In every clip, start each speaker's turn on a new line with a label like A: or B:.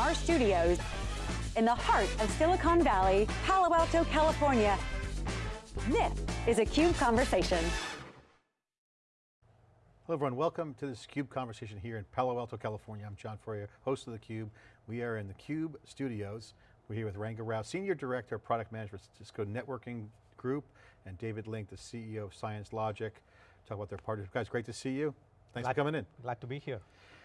A: from our studios in the heart of Silicon Valley, Palo Alto, California. This is a CUBE Conversation.
B: Hello everyone, welcome to this CUBE conversation here in Palo Alto, California. I'm John Furrier, host of theCUBE. We are in the CUBE studios. We're here with Ranga Rao, Senior Director of Product Management, at Cisco Networking Group, and David Link, the CEO of Science Logic. Talk about their partnership. Guys, great to see you. Thanks
C: glad,
B: for coming in.
C: Glad to be here.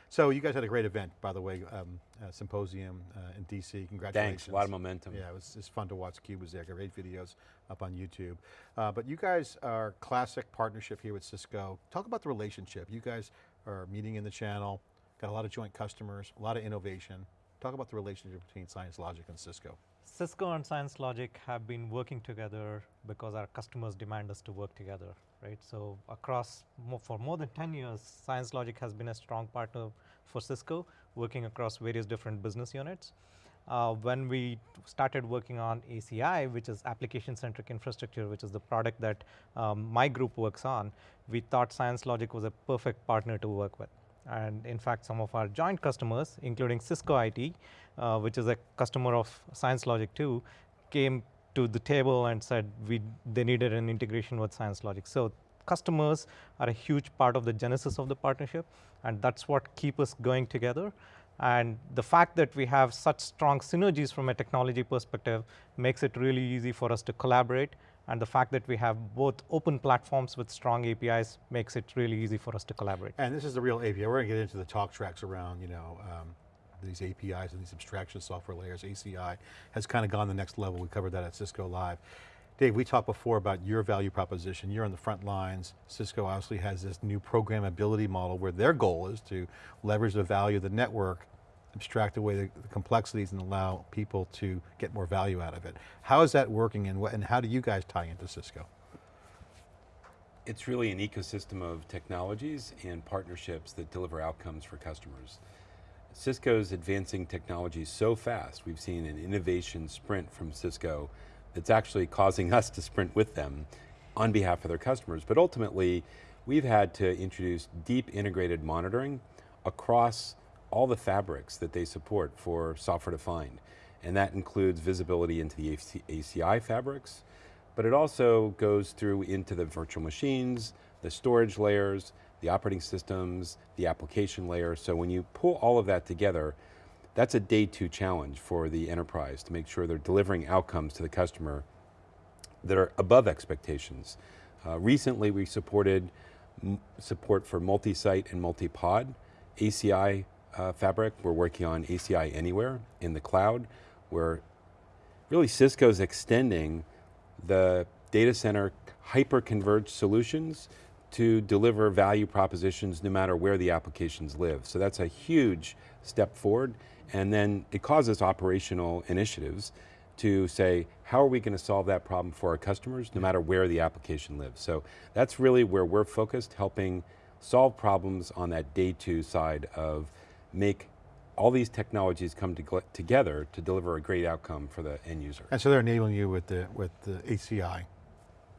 B: So you guys had a great event, by the way, um, uh, symposium uh, in DC. Congratulations.
D: Thanks, a lot of momentum.
B: Yeah, it was, it was fun to watch. Cube was there. Great videos up on YouTube. Uh, but you guys are classic partnership here with Cisco. Talk about the relationship. You guys are meeting in the channel, got a lot of joint customers, a lot of innovation. Talk about the relationship between Science Logic and Cisco.
C: Cisco and Science Logic have been working together because our customers demand us to work together, right? So across, for more than 10 years, Science Logic has been a strong partner for Cisco, working across various different business units. Uh, when we started working on ACI, which is application-centric infrastructure, which is the product that um, my group works on, we thought Science Logic was a perfect partner to work with. And in fact, some of our joint customers, including Cisco IT, uh, which is a customer of Science Logic too, came to the table and said we they needed an integration with Science Logic. So customers are a huge part of the genesis of the partnership, and that's what keep us going together. And the fact that we have such strong synergies from a technology perspective makes it really easy for us to collaborate. And the fact that we have both open platforms with strong APIs makes it really easy for us to collaborate.
B: And this is the real API. We're going to get into the talk tracks around, you know, um, these APIs and these abstraction software layers, ACI, has kind of gone the next level. We covered that at Cisco Live. Dave, we talked before about your value proposition. You're on the front lines. Cisco obviously has this new programmability model where their goal is to leverage the value of the network, abstract away the, complexities and allow people to get more value out of it. How is that working and, what, and how do you guys tie into Cisco?
D: It's really an ecosystem of technologies and partnerships that deliver outcomes for customers. Cisco's advancing technology so fast, we've seen an innovation sprint from Cisco that's actually causing us to sprint with them on behalf of their customers. But ultimately, we've had to introduce deep integrated monitoring across all the fabrics that they support for software defined. And that includes visibility into the ACI fabrics, but it also goes through into the virtual machines, the storage layers, the operating systems, the application layer. So when you pull all of that together, that's a day two challenge for the enterprise to make sure they're delivering outcomes to the customer that are above expectations. Uh, recently we supported support for multi-site and multi-pod ACI uh, fabric. We're working on ACI Anywhere in the cloud where really Cisco's extending the data center hyper-converged solutions to deliver value propositions no matter where the applications live. So that's a huge step forward and then it causes operational initiatives to say, how are we going to solve that problem for our customers, no matter where the application lives? So that's really where we're focused, helping solve problems on that day two side of make all these technologies come to together to deliver a great outcome for the end user.
B: And so they're enabling you with the, with the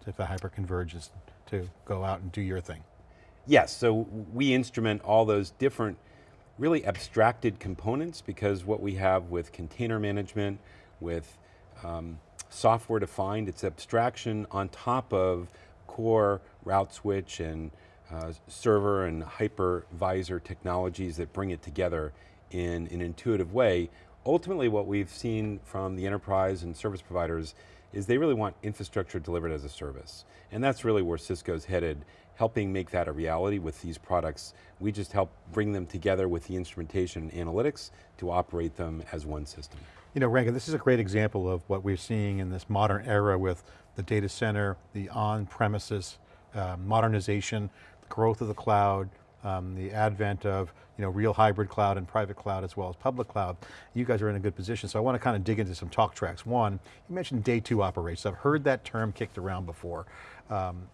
B: if the hyperconvergence to go out and do your thing.
D: Yes, so we instrument all those different really abstracted components because what we have with container management, with um, software defined, it's abstraction on top of core route switch and uh, server and hypervisor technologies that bring it together in an intuitive way. Ultimately what we've seen from the enterprise and service providers is they really want infrastructure delivered as a service. And that's really where Cisco's headed helping make that a reality with these products. We just help bring them together with the instrumentation and analytics to operate them as one system.
B: You know, Ranga, this is a great example of what we're seeing in this modern era with the data center, the on-premises uh, modernization, the growth of the cloud, um, the advent of you know, real hybrid cloud and private cloud as well as public cloud. You guys are in a good position, so I want to kind of dig into some talk tracks. One, you mentioned day two operations. I've heard that term kicked around before. Um,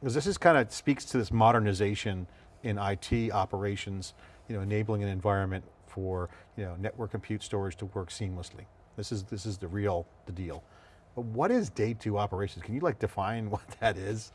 B: because this is kind of speaks to this modernization in IT operations, you know, enabling an environment for you know, network compute storage to work seamlessly. This is, this is the real, the deal. But what is day two operations? Can you like define what that is?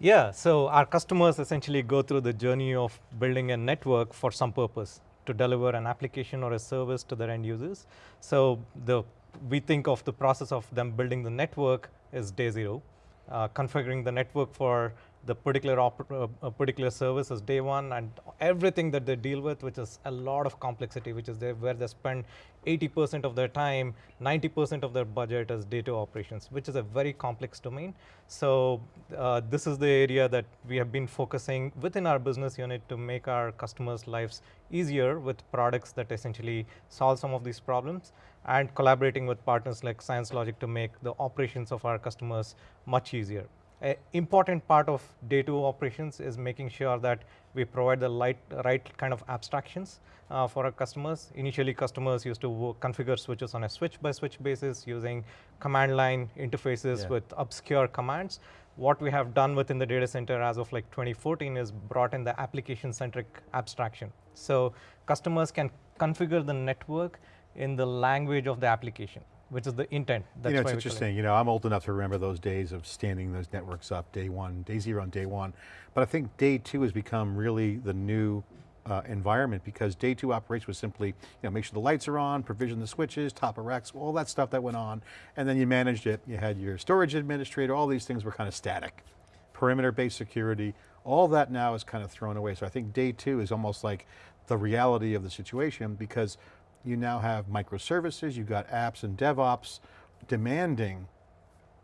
C: Yeah, so our customers essentially go through the journey of building a network for some purpose to deliver an application or a service to their end users. So the we think of the process of them building the network as day zero, uh, configuring the network for the particular uh, particular service is day one and everything that they deal with, which is a lot of complexity, which is they, where they spend 80% of their time, 90% of their budget is day two operations, which is a very complex domain. So uh, this is the area that we have been focusing within our business unit to make our customers' lives easier with products that essentially solve some of these problems and collaborating with partners like ScienceLogic to make the operations of our customers much easier. An important part of day two operations is making sure that we provide the light, right kind of abstractions uh, for our customers. Initially, customers used to configure switches on a switch by switch basis using command line interfaces yeah. with obscure commands. What we have done within the data center as of like 2014 is brought in the application centric abstraction. So customers can configure the network in the language of the application which is the intent.
B: That's you know, it's interesting, you know, I'm old enough to remember those days of standing those networks up day one, day zero and day one. But I think day two has become really the new uh, environment because day two operation was simply, you know, make sure the lights are on, provision the switches, top of racks, all that stuff that went on. And then you managed it, you had your storage administrator, all these things were kind of static. Perimeter-based security, all that now is kind of thrown away. So I think day two is almost like the reality of the situation because you now have microservices, you've got apps and DevOps demanding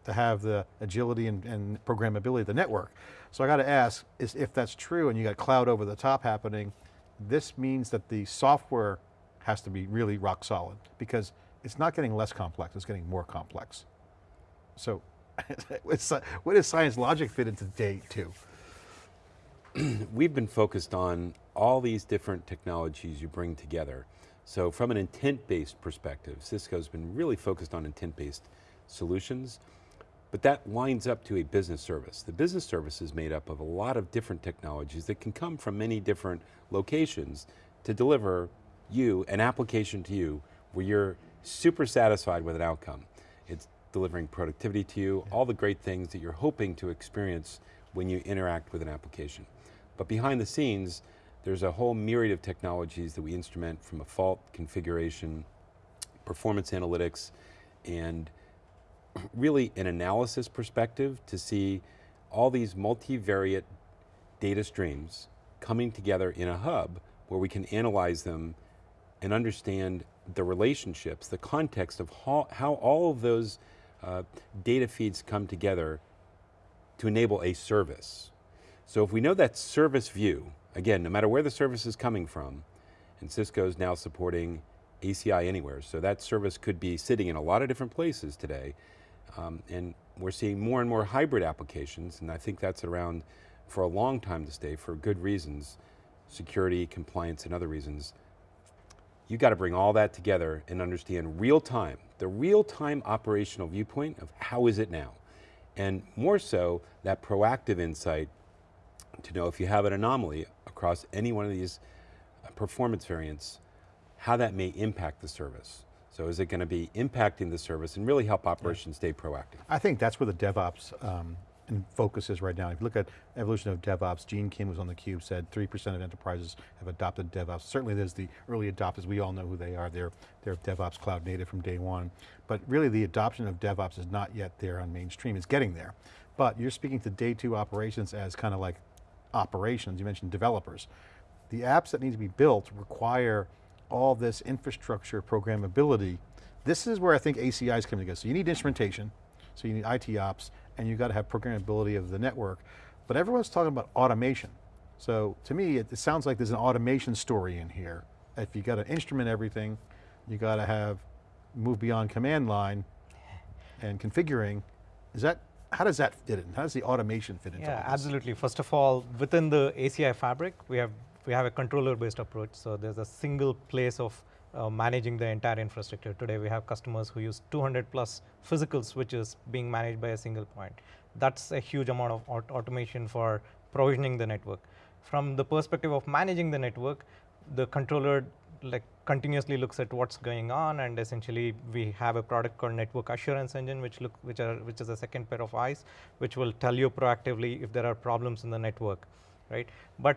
B: to have the agility and, and programmability of the network. So I got to ask, is if that's true and you got cloud over the top happening, this means that the software has to be really rock solid because it's not getting less complex, it's getting more complex. So what does science logic fit into day two?
D: We've been focused on all these different technologies you bring together so from an intent-based perspective, Cisco's been really focused on intent-based solutions, but that winds up to a business service. The business service is made up of a lot of different technologies that can come from many different locations to deliver you, an application to you, where you're super satisfied with an outcome. It's delivering productivity to you, all the great things that you're hoping to experience when you interact with an application. But behind the scenes, there's a whole myriad of technologies that we instrument from a fault configuration, performance analytics, and really an analysis perspective to see all these multivariate data streams coming together in a hub where we can analyze them and understand the relationships, the context of how, how all of those uh, data feeds come together to enable a service. So if we know that service view, again, no matter where the service is coming from, and Cisco is now supporting ACI Anywhere, so that service could be sitting in a lot of different places today, um, and we're seeing more and more hybrid applications, and I think that's around for a long time to stay for good reasons, security, compliance, and other reasons. You got to bring all that together and understand real time, the real time operational viewpoint of how is it now? And more so, that proactive insight to know if you have an anomaly across any one of these uh, performance variants, how that may impact the service. So is it going to be impacting the service and really help operations yeah. stay proactive?
B: I think that's where the DevOps um, focus is right now. If you look at evolution of DevOps, Gene Kim was on the cube, said 3% of enterprises have adopted DevOps. Certainly there's the early adopters, we all know who they are. They're, they're DevOps cloud native from day one. But really the adoption of DevOps is not yet there on mainstream, it's getting there. But you're speaking to day two operations as kind of like operations, you mentioned developers. The apps that need to be built require all this infrastructure programmability. This is where I think ACI is coming together. So you need instrumentation, so you need IT ops, and you've got to have programmability of the network. But everyone's talking about automation. So to me, it, it sounds like there's an automation story in here. If you got to instrument everything, you got to have move beyond command line and configuring. Is that how does that fit in? How does the automation fit into
C: Yeah, absolutely. First of all, within the ACI fabric, we have we have a controller-based approach. So there's a single place of uh, managing the entire infrastructure. Today we have customers who use 200 plus physical switches being managed by a single point. That's a huge amount of aut automation for provisioning the network. From the perspective of managing the network, the controller like continuously looks at what's going on and essentially we have a product called network assurance engine which look which are which is a second pair of eyes which will tell you proactively if there are problems in the network right? But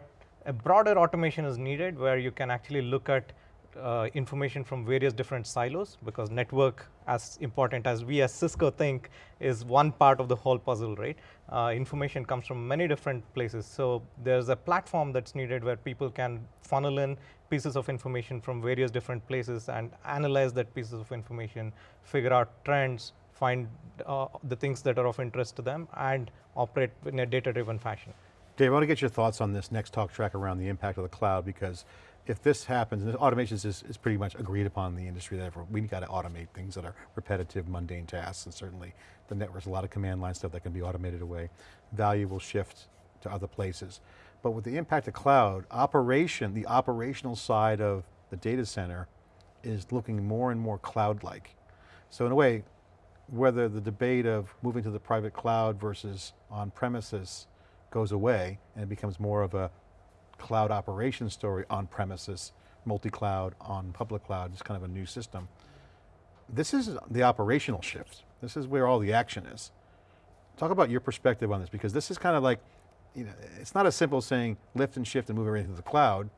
C: A broader automation is needed where you can actually look at uh, information from various different silos because network as important as we as Cisco think is one part of the whole puzzle, right? Uh, information comes from many different places. So there's a platform that's needed where people can funnel in pieces of information from various different places and analyze that pieces of information, figure out trends, find uh, the things that are of interest to them and operate in a data-driven fashion.
B: Dave, I want to get your thoughts on this next talk track around the impact of the cloud because if this happens, and automation is, is pretty much agreed upon in the industry that we've got to automate things that are repetitive, mundane tasks, and certainly the network's a lot of command line stuff that can be automated away. Value will shift to other places. But with the impact of cloud, operation, the operational side of the data center is looking more and more cloud-like. So in a way, whether the debate of moving to the private cloud versus on premises goes away and it becomes more of a cloud operation story on premises, multi-cloud, on public cloud, it's kind of a new system. This is the operational shift. This is where all the action is. Talk about your perspective on this because this is kind of like, you know, it's not as simple as saying lift and shift and move everything to the cloud.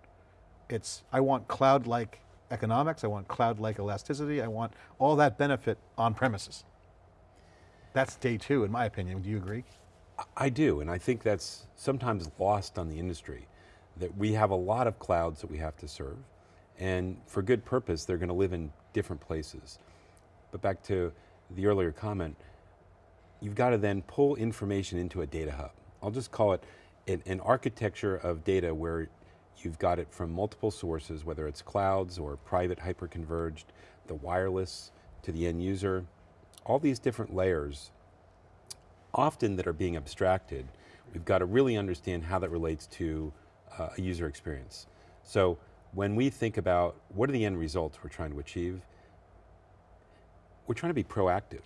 B: It's, I want cloud-like economics, I want cloud-like elasticity, I want all that benefit on premises. That's day two, in my opinion. Do you agree?
D: I do, and I think that's sometimes lost on the industry, that we have a lot of clouds that we have to serve, and for good purpose, they're going to live in different places. But back to the earlier comment, you've got to then pull information into a data hub. I'll just call it an, an architecture of data where you've got it from multiple sources, whether it's clouds or private hyperconverged, the wireless to the end user, all these different layers often that are being abstracted, we've got to really understand how that relates to uh, a user experience. So when we think about what are the end results we're trying to achieve, we're trying to be proactive.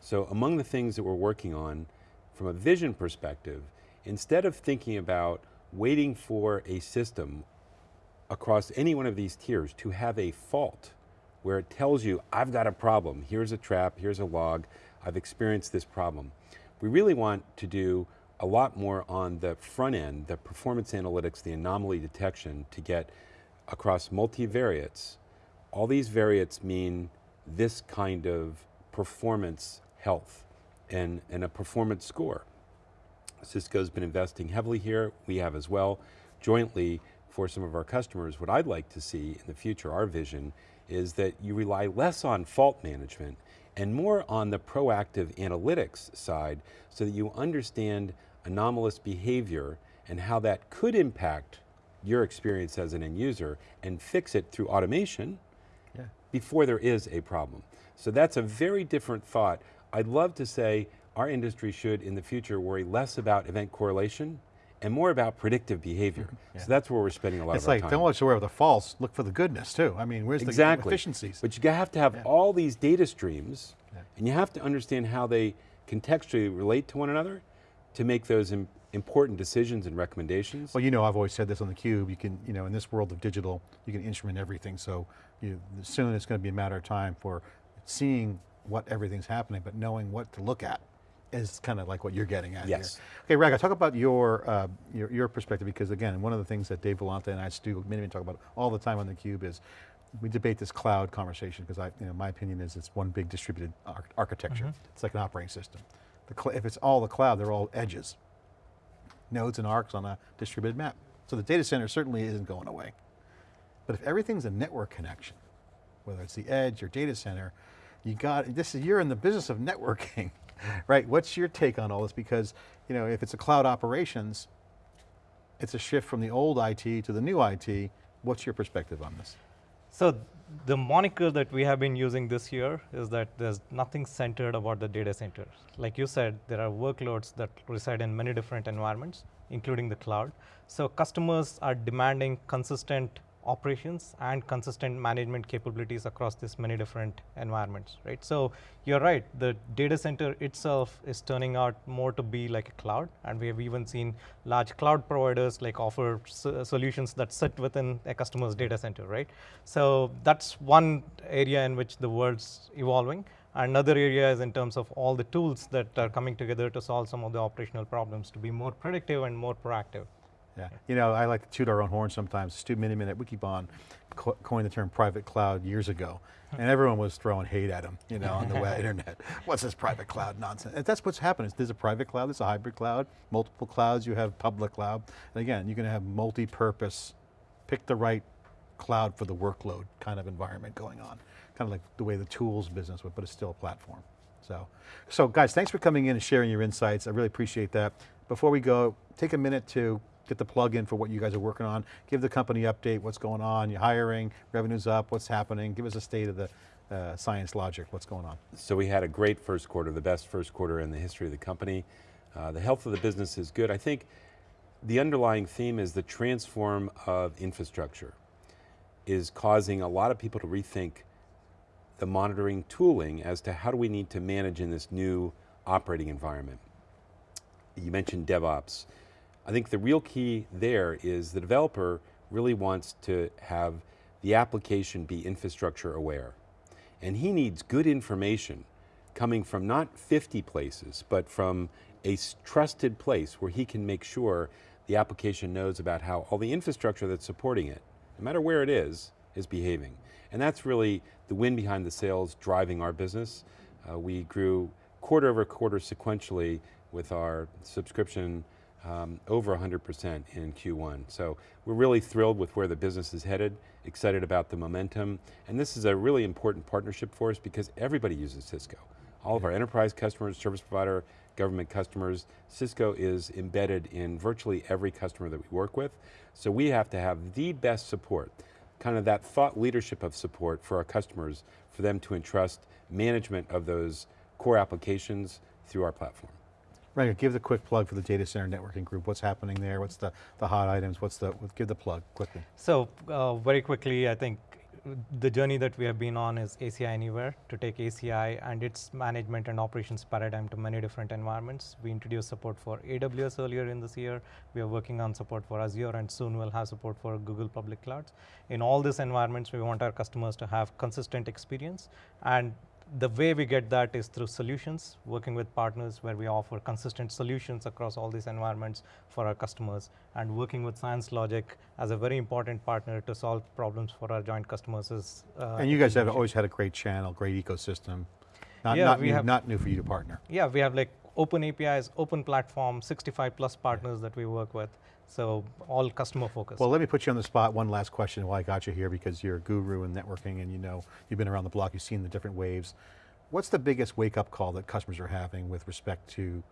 D: So among the things that we're working on from a vision perspective, instead of thinking about waiting for a system across any one of these tiers to have a fault where it tells you, I've got a problem, here's a trap, here's a log, I've experienced this problem. We really want to do a lot more on the front end, the performance analytics, the anomaly detection to get across multivariates. All these variates mean this kind of performance health and, and a performance score. Cisco's been investing heavily here, we have as well, jointly for some of our customers. What I'd like to see in the future, our vision, is that you rely less on fault management and more on the proactive analytics side so that you understand anomalous behavior and how that could impact your experience as an end user and fix it through automation yeah. before there is a problem. So that's a very different thought. I'd love to say our industry should in the future worry less about event correlation and more about predictive behavior. Mm-hmm. yeah. So that's where we're spending a lot
B: it's
D: of
B: like,
D: time.
B: It's like, don't look where the false, look for the goodness too. I mean, where's
D: exactly.
B: the efficiencies?
D: But you have to have yeah. all these data streams, yeah. and you have to understand how they contextually relate to one another to make those Im important decisions and recommendations.
B: Well, you know, I've always said this on theCUBE, you can, you know, in this world of digital, you can instrument everything, so you, soon it's going to be a matter of time for seeing what everything's happening, but knowing what to look at is kind of like what you're getting at
D: yes.
B: here. Okay, Ranga, talk about your, uh, your, your perspective because again, one of the things that Dave Vellante and I, Stu Miniman talk about all the time on theCUBE is we debate this cloud conversation because I, you know, my opinion is it's one big distributed ar architecture. Mm -hmm. It's like an operating system. The if it's all the cloud, they're all edges. Nodes and arcs on a distributed map. So the data center certainly isn't going away. But if everything's a network connection, whether it's the edge or data center, you got, this is, you're in the business of networking. right, what's your take on all this? Because you know, if it's a cloud operations, it's a shift from the old IT to the new IT. What's your perspective on this?
C: So the moniker that we have been using this year is that there's nothing centered about the data center. Like you said, there are workloads that reside in many different environments, including the cloud. So customers are demanding consistent operations and consistent management capabilities across this many different environments, right? So you're right, the data center itself is turning out more to be like a cloud, and we have even seen large cloud providers like offer so solutions that sit within a customer's data center, right? So that's one area in which the world's evolving. Another area is in terms of all the tools that are coming together to solve some of the operational problems to be more predictive and more proactive.
B: Yeah, you know, I like to toot our own horn sometimes. Stu Miniman at Wikibon co coined the term private cloud years ago, and everyone was throwing hate at him, you know, on the web, internet. What's this private cloud nonsense? And that's what's happening. There's a private cloud, there's a hybrid cloud, multiple clouds, you have public cloud. And again, you're going to have multi-purpose, pick the right cloud for the workload kind of environment going on. Kind of like the way the tools business would, but it's still a platform. So, so guys, thanks for coming in and sharing your insights. I really appreciate that. Before we go, take a minute to get the plug in for what you guys are working on. Give the company update, what's going on, you're hiring, revenue's up, what's happening. Give us a state of the uh, science logic, what's going on.
D: So we had a great first quarter, the best first quarter in the history of the company. Uh, the health of the business is good. I think the underlying theme is the transform of infrastructure is causing a lot of people to rethink the monitoring tooling as to how do we need to manage in this new operating environment. You mentioned DevOps. I think the real key there is the developer really wants to have the application be infrastructure aware. And he needs good information coming from not 50 places, but from a trusted place where he can make sure the application knows about how all the infrastructure that's supporting it, no matter where it is, is behaving. And that's really the wind behind the sails driving our business. Uh, we grew quarter over quarter sequentially with our subscription um, over 100% in Q1. So we're really thrilled with where the business is headed, excited about the momentum, and this is a really important partnership for us because everybody uses Cisco. All of our enterprise customers, service provider, government customers, Cisco is embedded in virtually every customer that we work with. So we have to have the best support, kind of that thought leadership of support for our customers, for them to entrust management of those core applications through our platform.
B: Right, give the quick plug for the data center networking group. What's happening there? What's the, the hot items? What's the, give the plug quickly.
C: So uh, very quickly, I think the journey that we have been on is ACI Anywhere to take ACI and its management and operations paradigm to many different environments. We introduced support for AWS earlier in this year. We are working on support for Azure and soon we'll have support for Google Public Clouds. In all these environments, we want our customers to have consistent experience and the way we get that is through solutions, working with partners where we offer consistent solutions across all these environments for our customers, and working with Science Logic as a very important partner to solve problems for our joint customers. Is,
B: uh, and you guys have always had a great channel, great ecosystem. Not, yeah, not, new, have, not new for you to partner.
C: Yeah, we have like open APIs, open platform, 65 plus partners that we work with. So all customer focused.
B: Well, let me put you on the spot. One last question while I got you here because you're a guru in networking and you know, you've been around the block, you've seen the different waves. What's the biggest wake up call that customers are having with respect to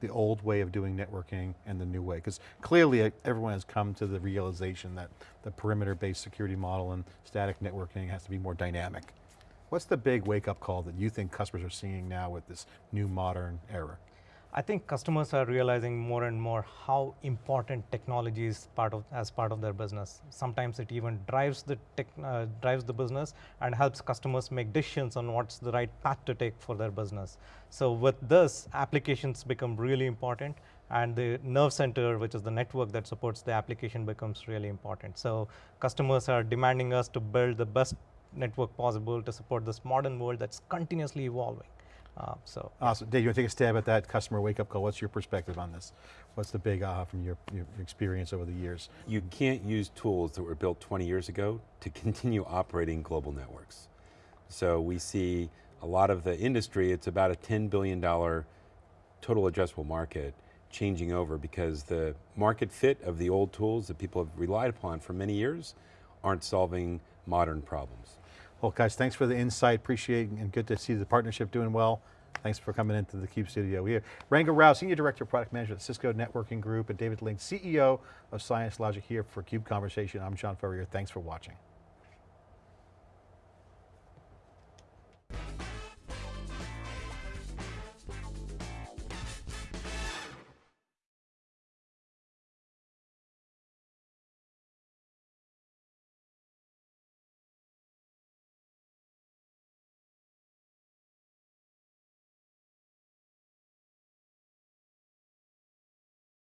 B: the old way of doing networking and the new way? Because clearly everyone has come to the realization that the perimeter based security model and static networking has to be more dynamic. What's the big wake up call that you think customers are seeing now with this new modern era?
C: I think customers are realizing more and more how important technology is part of as part of their business. Sometimes it even drives the tech, uh, drives the business and helps customers make decisions on what's the right path to take for their business. So with this, applications become really important and the nerve center, which is the network that supports the application becomes really important. So customers are demanding us to build the best network possible to support this modern world that's continuously evolving. Uh, so
B: awesome, Dave. You want to take a stab at that customer wake up call? What's your perspective on this? What's the big aha from your, your experience over the years?
D: You can't use tools that were built 20 years ago to continue operating global networks. So we see a lot of the industry, it's about a $10 billion total addressable market changing over because the market fit of the old tools that people have relied upon for many years aren't solving modern problems.
B: Well guys, thanks for the insight, appreciate and good to see the partnership doing well. Thanks for coming into the CUBE studio. We have Ranga Rao, Senior Director of Product Management at Cisco Networking Group, and David Link, CEO of Science Logic here for CUBE Conversation. I'm John Furrier, thanks for watching.